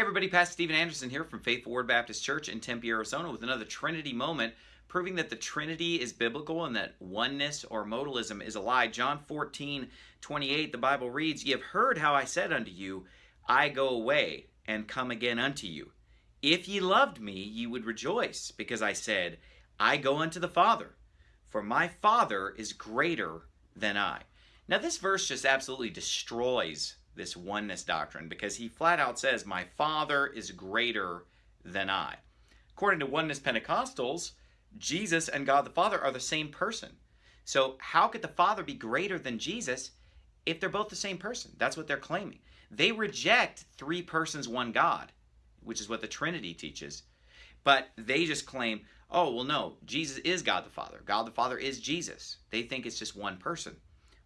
Hey everybody, Pastor Steven Anderson here from Faithful Word Baptist Church in Tempe, Arizona with another Trinity moment proving that the Trinity is biblical and that oneness or modalism is a lie. John 14, 28, the Bible reads, Ye have heard how I said unto you, I go away and come again unto you. If ye loved me, ye would rejoice, because I said, I go unto the Father, for my Father is greater than I. Now this verse just absolutely destroys this oneness doctrine because he flat out says, My Father is greater than I. According to oneness Pentecostals, Jesus and God the Father are the same person. So, how could the Father be greater than Jesus if they're both the same person? That's what they're claiming. They reject three persons, one God, which is what the Trinity teaches. But they just claim, oh, well, no, Jesus is God the Father. God the Father is Jesus. They think it's just one person.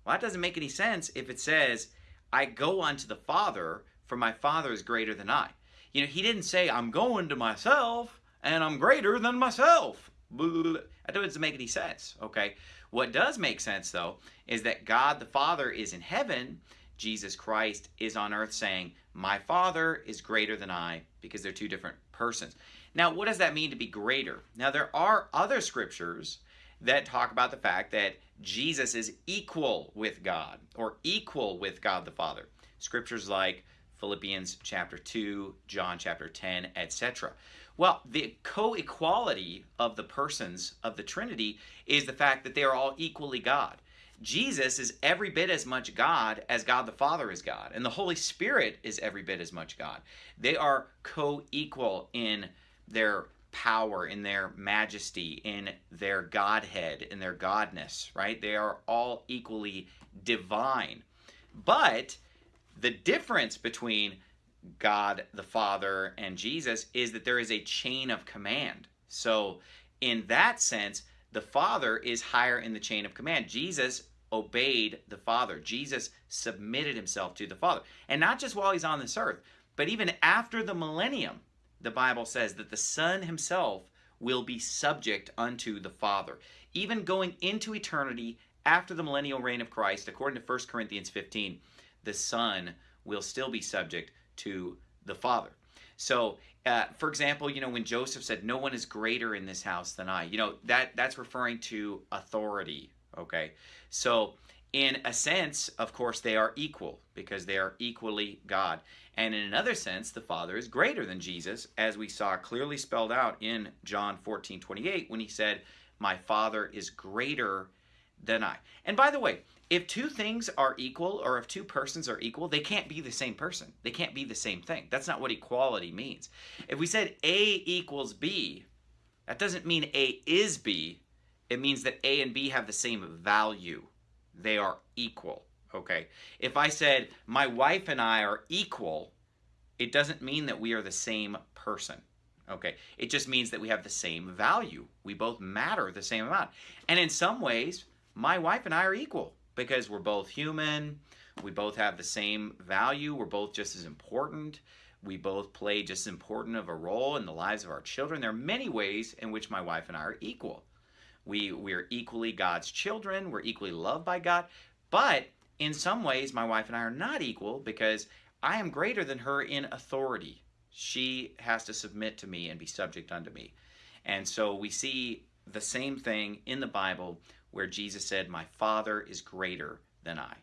Well, that doesn't make any sense if it says I go unto the Father, for my Father is greater than I. You know, he didn't say, I'm going to myself and I'm greater than myself. That doesn't make any sense, okay? What does make sense, though, is that God the Father is in heaven, Jesus Christ is on earth saying, My Father is greater than I, because they're two different persons. Now, what does that mean to be greater? Now, there are other scriptures that talk about the fact that Jesus is equal with God or equal with God the Father. Scriptures like Philippians chapter 2, John chapter 10, etc. Well, the co equality of the persons of the Trinity is the fact that they are all equally God. Jesus is every bit as much God as God the Father is God, and the Holy Spirit is every bit as much God. They are co equal in their power, in their majesty, in their Godhead, in their Godness, right? They are all equally divine. But the difference between God the Father and Jesus is that there is a chain of command. So, in that sense, the Father is higher in the chain of command. Jesus obeyed the Father. Jesus submitted himself to the Father. And not just while he's on this earth, but even after the millennium, the Bible says that the Son himself will be subject unto the Father. Even going into eternity after the millennial reign of Christ, according to 1 Corinthians 15, the Son will still be subject to the Father. So, uh, for example, you know, when Joseph said, No one is greater in this house than I, you know, that, that's referring to authority, okay? So, in a sense, of course, they are equal because they are equally God. And in another sense, the Father is greater than Jesus, as we saw clearly spelled out in John 14 28 when he said, My Father is greater than I. And by the way, if two things are equal or if two persons are equal, they can't be the same person. They can't be the same thing. That's not what equality means. If we said A equals B, that doesn't mean A is B. It means that A and B have the same value they are equal. Okay. If I said my wife and I are equal, it doesn't mean that we are the same person. Okay. It just means that we have the same value. We both matter the same amount. And in some ways, my wife and I are equal because we're both human. We both have the same value. We're both just as important. We both play just as important of a role in the lives of our children. There are many ways in which my wife and I are equal. We, we're equally God's children. We're equally loved by God. But in some ways, my wife and I are not equal because I am greater than her in authority. She has to submit to me and be subject unto me. And so we see the same thing in the Bible where Jesus said, My Father is greater than I.